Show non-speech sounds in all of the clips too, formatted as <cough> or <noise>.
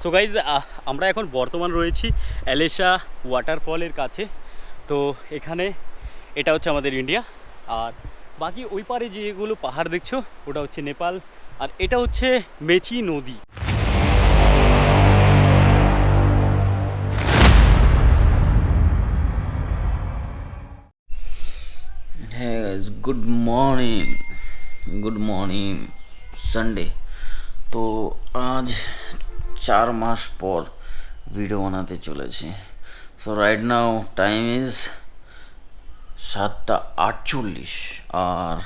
So guys আমরা এখন বর্তমান রয়েছি অ্যালেশা ওয়াটারফলের কাছে। তো এখানে এটা হচ্ছে আমাদের ইন্ডিয়া আর বাকি ওই পারে যেগুলো পাহাড় দেখছ, ওটা হচ্ছে নেপাল। আর এটা হচ্ছে মেচি নদী। Good morning good morning Sunday তো আজ চার মাস পর ভিডিও বানাতে চলেছি। So right now time is সাতটা আটচল্লিশ। আর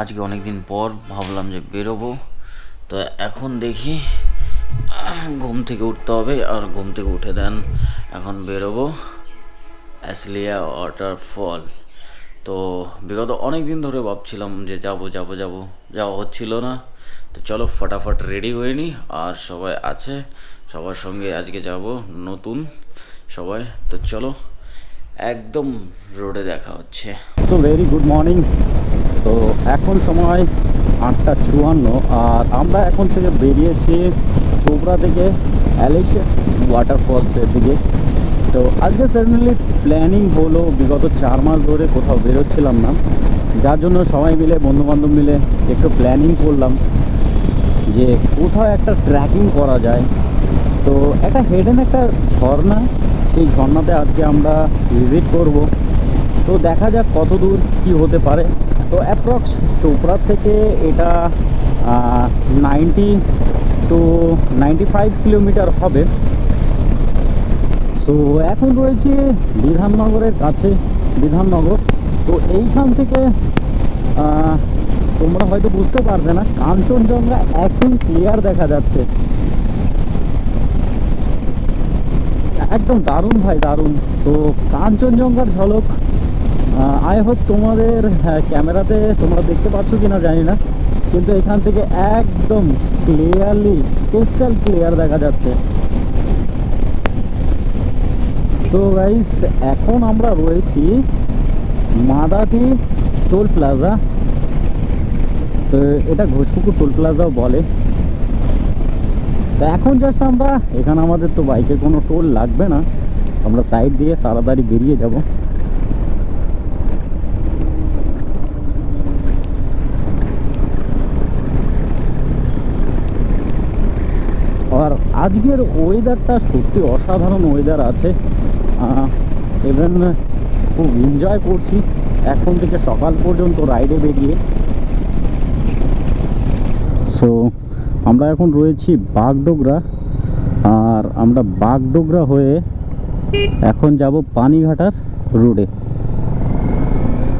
আজকে অনেক দিন পর ভাবলাম যে বেরোবো। তো এখন দেখি ঘুম থেকে উঠতে হবে। আর ঘুম থেকে উঠে দেন, এখন বেরোবো। অ্যাসলিয়া ওয়াটারফল। তো বিগত অনেক দিন ধরে ভাবছিলাম যে যাব যাব যাব, যাওয়া হচ্ছিল না। তো চলো ফটাফট রেডি হয়ে নি, আর সবাই আছে, সবার সঙ্গে আজকে যাব নতুন সবাই। তো চলো, একদম রোডে দেখা হচ্ছে। সো ভেরি গুড মর্নিং তো এখন সময় আটটা চুয়ান্ন, আর আমরা এখন থেকে বেরিয়েছি চোপড়া থেকে অ্যালেশিয়া ওয়াটারফলসের দিকে। তো আজকে সাডেনলি প্ল্যানিং হলো, বিগত চার মাস ধরে কোথাও বেরোচ্ছিলাম না। যার জন্য সবাই মিলে, বন্ধুবান্ধব মিলে একটু প্ল্যানিং করলাম যে কোথাও একটা ট্র্যাকিং করা যায়। তো একটা হেডেন একটা ঝর্ণা, সেই ঝর্ণাতে আজকে আমরা ভিজিট করব। তো দেখা যাক কত দূর কী হতে পারে। তো অ্যাপ্রক্স চোপড়া থেকে এটা ninety two ninety five kilometre হবে। তো এখন রয়েছে বিধাননগরের কাছে বিধাননগর। তো এইখান থেকে তোমরা হয়তো বুঝতে পারবে না কাঞ্চনজঙ্ঘা একদম ক্লিয়ার দেখা যাচ্ছে। একদম দারুণ ভাই দারুণ। তো কাঞ্চনজঙ্ঘার ঝলক আই হোপ তোমাদের হ্যাঁ, ক্যামেরাতে তোমরা দেখতে পাচ্ছ কি না জানি না কিন্তু এখান থেকে একদম ক্লিয়ারলি ক্রিস্টাল ক্লিয়ার দেখা যাচ্ছে। সো গাইস এখন আমরা রয়েছি মাদাতি টোল প্লাজা। তো, এটা ঘোষপুকুর টোল প্লাজাও বলে। তো এখন জাস্ট আমরা, এখানে আমাদের তো বাইকে কোনো টোল লাগবে না। আমরা সাইড দিয়ে তাড়াতাড়ি বেরিয়ে যাব। আর আজকের ওয়েদারটা সত্যি অসাধারণ ওয়েদার আছে। ইভেন খুব এনজয় করছি। এখন থেকে সকাল পর্যন্ত রাইডে বেরিয়ে। সো আমরা এখন রয়েছি বাগডোগরা। আর আমরা বাগডোগরা হয়ে এখন যাব পানিঘাটার রোডে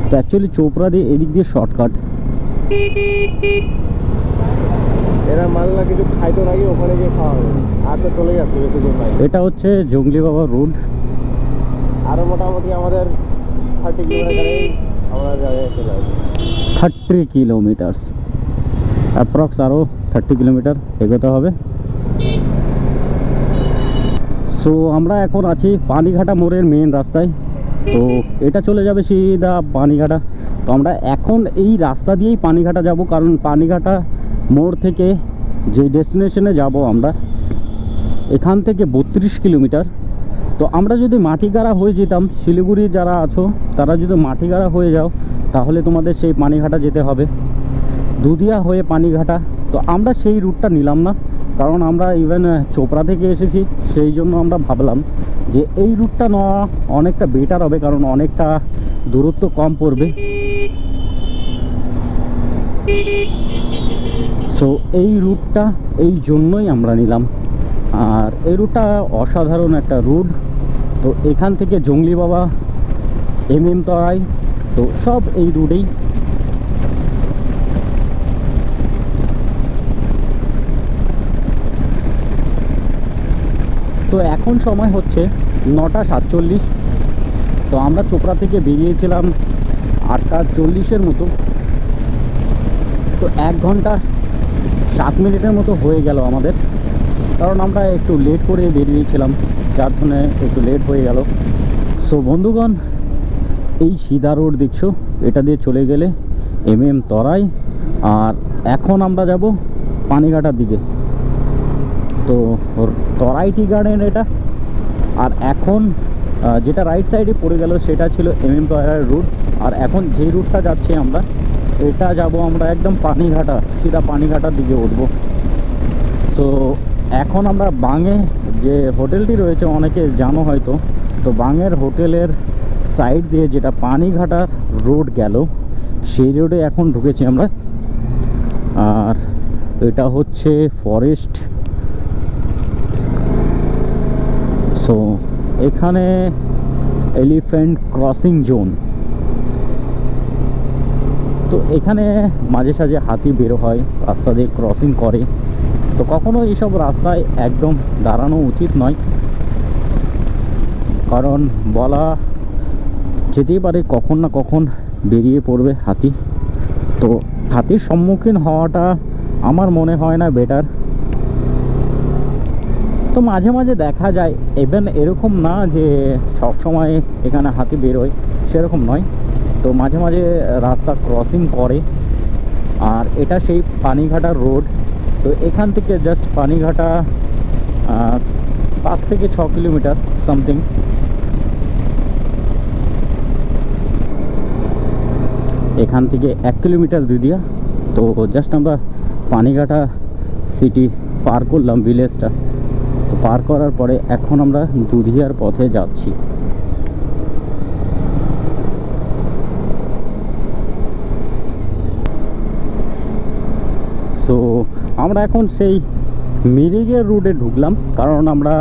তো অ্যাকচুয়ালি চোপড়া দিয়ে এদিক দিয়ে শর্টকাট এরা মাল্লা কিছু খাইতো নাকি? ওখানে গিয়ে খাওয়া হবে। আর তো চলে যাচ্ছে বেশি এটা হচ্ছে জঙ্গলি বাবা রোড আরও মোটামুটি আমাদের thirty kilometre thirty kilometres approx আরও থার্টি কিলোমিটার এগোতে হবে। সো আমরা এখন আছি পানিঘাটা মোড়ের মেন রাস্তায়। তো, এটা চলে যাবে সিধা পানিঘাটা। তো, আমরা এখন এই রাস্তা দিয়েই পানিঘাটা যাব, কারণ পানিঘাটা মোড় থেকে যে ডেস্টিনেশনে যাব আমরা, এখান থেকে বত্রিশ কিলোমিটার তো আমরা যদি মাটিগাড়া হয়ে যেতাম, শিলিগুড়ি যারা আছো, তারা যদি মাটিগাড়া হয়ে যাও, তাহলে তোমাদের সেই পানিঘাটা যেতে হবে। দুধিয়া হয়ে পানিঘাটা। তো আমরা সেই রুটটা নিলাম না, কারণ আমরা ইভেন চোপড়া থেকে এসেছি, সেই জন্য আমরা ভাবলাম যে এই রুটটা নেওয়া অনেকটা বেটার হবে, কারণ অনেকটা দূরত্ব কম পড়বে। সো এই রুটটা এই জন্যই আমরা নিলাম। আর এই রুটটা অসাধারণ একটা রুট। তো এখান থেকে জঙ্গলি বাবা, এম এম তরাই, তো সব এই রুটেই। সো এখন সময় হচ্ছে নটা সাতচল্লিশ। তো আমরা চোপড়া থেকে বেরিয়েছিলাম আটটা চল্লিশের মতো। তো এক ঘণ্টা সাত মিনিটের মতো হয়ে গেল আমাদের। কারণ আমরা একটু লেট করে বেরিয়েছিলাম। যার জন্য একটু লেট হয়ে গেল। সো বন্ধুগণ, এই সিধা রোড দেখছ? এটা দিয়ে চলে গেলে এম এম তরাই, আর এখন আমরা যাব পানিঘাটার দিকে। তো, তরাইটি গার্ডেন এটা। আর এখন যেটা রাইট সাইডে পড়ে গেল, সেটা ছিল এম এম তয়রার রুট আর এখন যে রুটটা যাচ্ছি আমরা, এটা যাব আমরা একদম পানিঘাটা, সিধা পানিঘাটার দিকে উঠবো। সো এখন আমরা বাঙে যে হোটেলটি রয়েছে, অনেকে জানো হয়তো, তো বাঙের হোটেলের সাইড দিয়ে যেটা পানিঘাটার রোড গেল, সেই রোডে এখন ঢুকেছি আমরা। আর এটা হচ্ছে ফরেস্ট সো এখানে এলিফ্যান্ট ক্রসিং জোন তো এখানে মাঝে সাঝে হাতি বেরো হয়, রাস্তা দিয়ে ক্রসিং করে। তো কখনো এইসব রাস্তায় একদম দাঁড়ানো উচিত নয়। কারণ বলা যেতেই পারে কখন না কখন বেরিয়ে পড়বে হাতি। তো হাতির সম্মুখীন হওয়াটা আমার মনে হয় না বেটার তো মাঝে মাঝে দেখা যায় ইভেন এরকম না যে সব সময় এখানে হাতি বেরোয়, সেরকম নয়। তো মাঝে মাঝে রাস্তা ক্রসিং করে, আর এটা সেই পানিঘাটার রোড তো এখান থেকে জাস্ট পানিঘাটা পাঁচ থেকে ছ কিলোমিটার সামথিং এখান থেকে এক কিলোমিটার দুদিয়া তো জাস্ট আমরা পানিঘাটা সিটি পার করলাম ভিলেজটা তো পার করার পরে এখন আমরা দুধিয়ার পথে যাচ্ছি সো আমরা এখন সেই মিরিগের রুটে ঢুকলাম, কারণ আমরা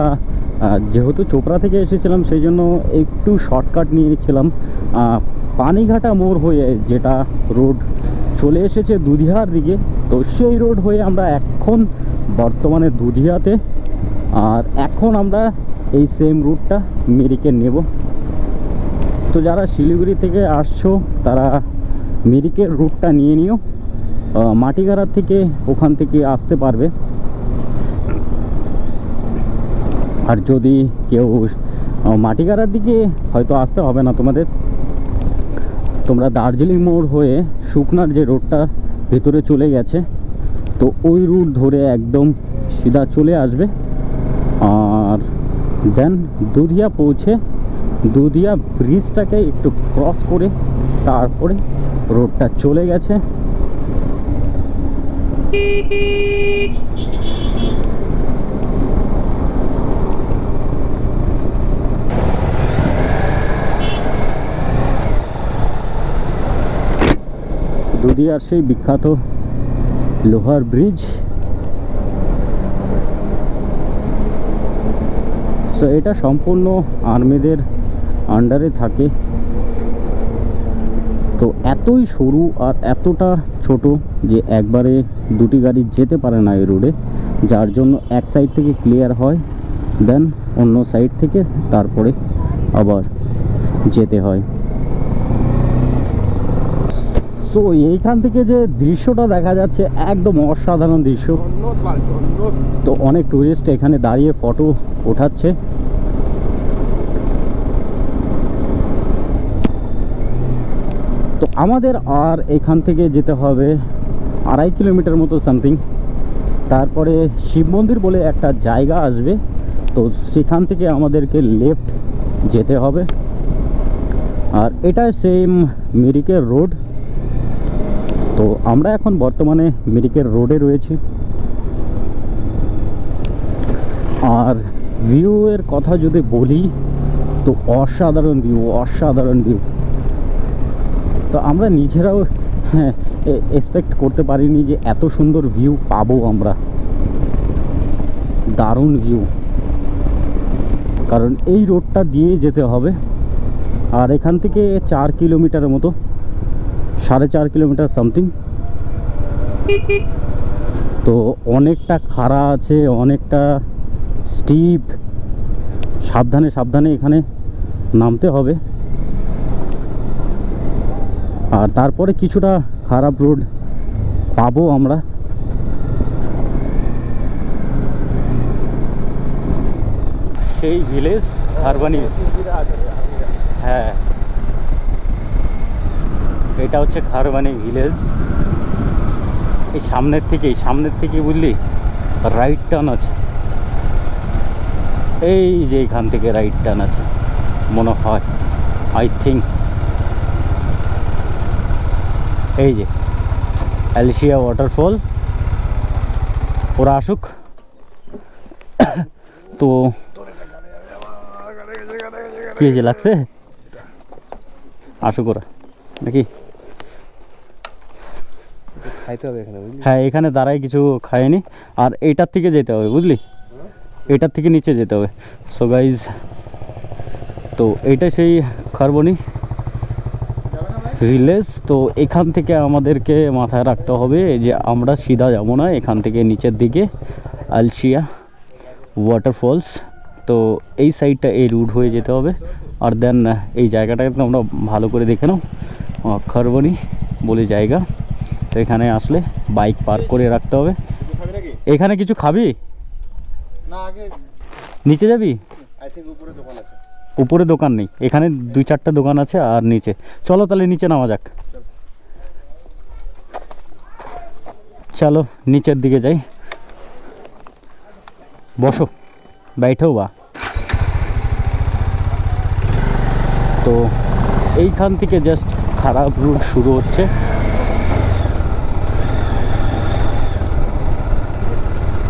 যেহেতু চোপড়া থেকে এসেছিলাম, সেই জন্য একটু শর্টকাট নিয়ে নিচ্ছিলাম পানিঘাটা মোড় হয়ে যেটা রোড চলে এসেছে দুধিয়ার দিকে, তো সেই রোড হয়ে আমরা এখন বর্তমানে দুধিয়াতে, আর এখন আমরা এই সেম রুটটা মিরিকে নেব। তো যারা শিলিগুড়ি থেকে আসছো, তারা মিরিকের রুটটা নিয়ে নিও। আহ, মাটিগাড়ার থেকে ওখান থেকে আসতে পারবে। আর যদি কেউ মাটিগাড়ার দিকে হয়তো আসতে হবে না তোমাদের। তোমরা দার্জিলিং মোড় হয়ে শুকনার যে রোডটা ভেতরে চলে গেছে তো ওই রুট ধরে একদম সিধা চলে আসবে। আর দেন দুধিয়া পৌঁছে দুধিয়া ব্রিজটাকে একটু ক্রস করে তারপরে রোডটা চলে গেছে। দুধিয়ার সেই বিখ্যাত লোহার ব্রিজ। সো এটা সম্পূর্ণ আর্মিদের আন্ডারে থাকে। তো এতই সরু আর এতটা ছোট যে একবারে দুটি গাড়ি যেতে পারে না এই রোডে, যার জন্য এক সাইড থেকে ক্লিয়ার হয় দেন অন্য সাইড থেকে তারপরে আবার যেতে হয় সো এইখান থেকে যে দৃশ্যটা দেখা যাচ্ছে, একদম অসাধারণ দৃশ্য। তো অনেক টুরিস্ট এখানে দাঁড়িয়ে ফটো ওঠাচ্ছে তো আমাদের আর এখান থেকে যেতে হবে আড়াই কিলোমিটার মতো সামথিং তারপরে শিব মন্দির বলে একটা জায়গা আসবে, তো সেখান থেকে আমাদেরকে লেফট যেতে হবে। আর এটা সেম মিরিকের রোড তো আমরা এখন বর্তমানে মিরিকের রোডে রয়েছি। আর ভিউ এর কথা যদি বলি, তো অসাধারণ ভিউ অসাধারণ ভিউ তো আমরা নিজেরাও হ্যাঁ এক্সপেক্ট করতে পারিনি যে এত সুন্দর ভিউ পাবো আমরা। দারুণ ভিউ কারণ এই রোডটা দিয়ে যেতে হবে। আর এখান থেকে চার কিলোমিটারের মতো, সাড়ে চার কিলোমিটার সামথিং তো অনেকটা খাড়া আছে, অনেকটা স্টিপ সাবধানে সাবধানে এখানে নামতে হবে। আর তারপরে কিছুটা খারাপ রোড পাবো আমরা। সেই ভিলেজ হারবানি। হ্যাঁ। এটা হচ্ছে খারবানি ভিলেজ। এই সামনের থেকেই, সামনের থেকে বুঝলি? রাইট টার্ন আছে। এই যে এখান থেকে রাইট টার্ন আছে। মনে হয় আই থিঙ্ক এই যে অ্যালিশিয়া ওয়াটারফল ওরা আসুক। তো কি হয়েছে লাগছে? আসুক ওরা নাকি? খাইতে হবে এখানে হ্যাঁ এখানে দাঁড়ায় কিছু খায়নি। আর এইটার থেকে যেতে হবে বুঝলি? এটার থেকে নিচে যেতে হবে। সো গাইজ তো এইটা সেই খারবনি। ভিলেজ তো এখান থেকে আমাদেরকে মাথায় রাখতে হবে যে আমরা সিধা যাব না এখান থেকে নিচের দিকে আলশিয়া ওয়াটারফলস তো এই সাইডটা এই রুট হয়ে যেতে হবে। আর দেন এই জায়গাটাকে তোমরা ভালো করে দেখে নাও। খারবনি বলে জায়গা। তো এখানে আসলে বাইক পার্ক করে রাখতে হবে। এখানে কিছু খাবি? না আগে নিচে যাবি? উপরে দোকান নেই, এখানে দুই চারটা দোকান আছে আর নিচে। চলো তাহলে নিচে নামা যাক। চলো, নিচের দিকে যাই। বসো बैठो বা। তো এইখান থেকে জাস্ট খারাপ রুট শুরু হচ্ছে।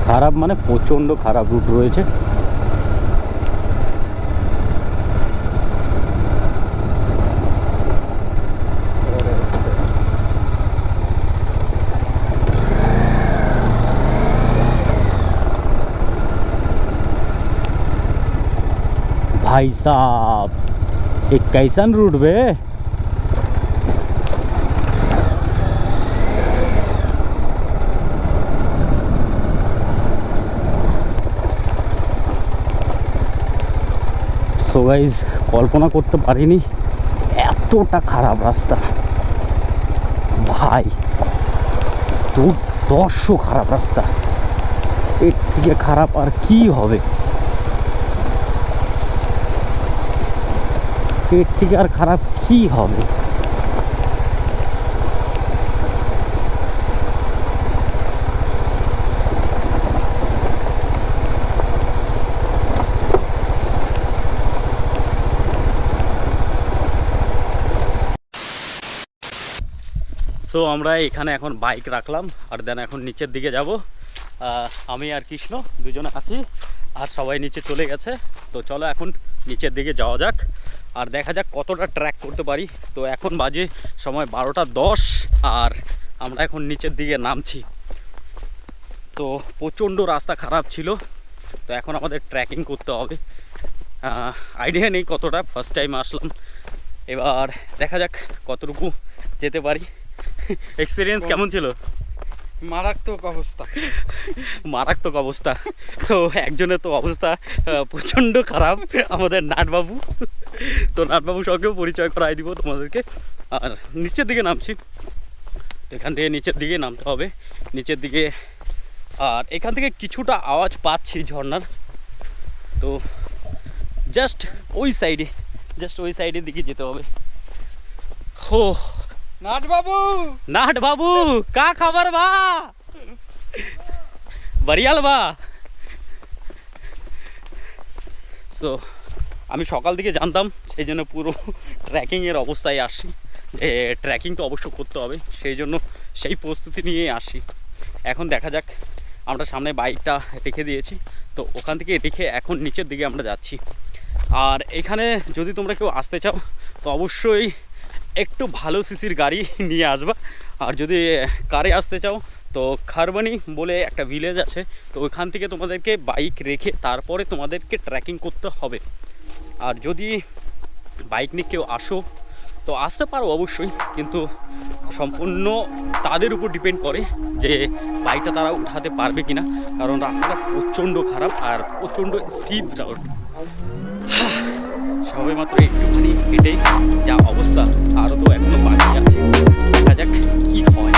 খারাপ মানে প্রচণ্ড খারাপ রুট রয়েছে। भाई साहब एक कैसन रूट बे সো গাইজ কল্পনা করতে পারিনি এতটা খারাপ রাস্তা ভাই দুর্দর্শ খারাপ রাস্তা এর থেকে খারাপ আর কি হবে এর থেকে আর খারাপ কি হবে? সো আমরা এখানে এখন বাইক রাখলাম, আর দেন এখন নিচের দিকে যাব। আমি আর কৃষ্ণ দুজনে আছি, আর সবাই নিচে চলে গেছে। তো চলো এখন নিচের দিকে যাওয়া যাক। আর দেখা যাক কতটা ট্র্যাক করতে পারি। তো এখন বাজে সময় বারোটা দশ আর আমরা এখন নিচের দিকে নামছি। তো প্রচণ্ড রাস্তা খারাপ ছিল। তো এখন আমাদের ট্র্যাকিং করতে হবে। আইডিয়া নেই কতটা ফার্স্ট টাইম আসলাম। এবার দেখা যাক কতটুকু যেতে পারি। এক্সপিরিয়েন্স কেমন ছিল? মারাত্মক অবস্থা। মারাত্মক অবস্থা। তো একজনের তো অবস্থা প্রচণ্ড খারাপ আমাদের নাটবাবু। <laughs> তো নাটবাবুর সঙ্গেও পরিচয় করাই দিব তোমাদেরকে আর নিচের দিকে নামছি এখান থেকে নিচের দিকে নামতে হবে নিচের দিকে আর এখান থেকে কিছুটা আওয়াজ পাচ্ছি ঝর্নার তো জাস্ট ওই সাইডে জাস্ট ওই সাইডের দিকে যেতে হবে হো নাট বাবু नाट बाबू का खबर बा বরিয়াল বা তো আমি সকাল দিকে জানতাম, সেই জন্য পুরো <laughs> ট্র্যাকিংয়ের অবস্থায় আসি। যে ট্র্যাকিং তো অবশ্য করতে হবে, সেই জন্য সেই প্রস্তুতি নিয়ে আসি। এখন দেখা যাক, আমরা সামনে বাইকটা রেখে দিয়েছি, তো ওখান থেকে রেখে এখন নিচের দিকে আমরা যাচ্ছি। আর এখানে যদি তোমরা কেউ আসতে চাও, তো অবশ্যই একটু ভালো সিসির গাড়ি <laughs> নিয়ে আসবা। আর যদি কারে আসতে চাও, তো খারবানি বলে একটা ভিলেজ আছে, তো ওইখান থেকে তোমাদেরকে বাইক রেখে তারপরে তোমাদেরকে ট্রেকিং করতে হবে। আর যদি বাইক নিয়ে কেউ আসো, তো আসতে পারো অবশ্যই, কিন্তু সম্পূর্ণ তাদের উপর ডিপেন্ড করে যে বাইকটা তারা উঠাতে পারবে কিনা, কারণ রাস্তাটা প্রচণ্ড খারাপ আর প্রচণ্ড স্টিপ রাউট সবে মাত্র একটুখানি হেঁটে যা অবস্থা আরও তো এখনও বাকি আছে। দেখা যাক কি হয়।